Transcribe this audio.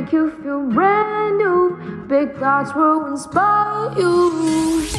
make you feel brand new. Big thoughts will inspire you.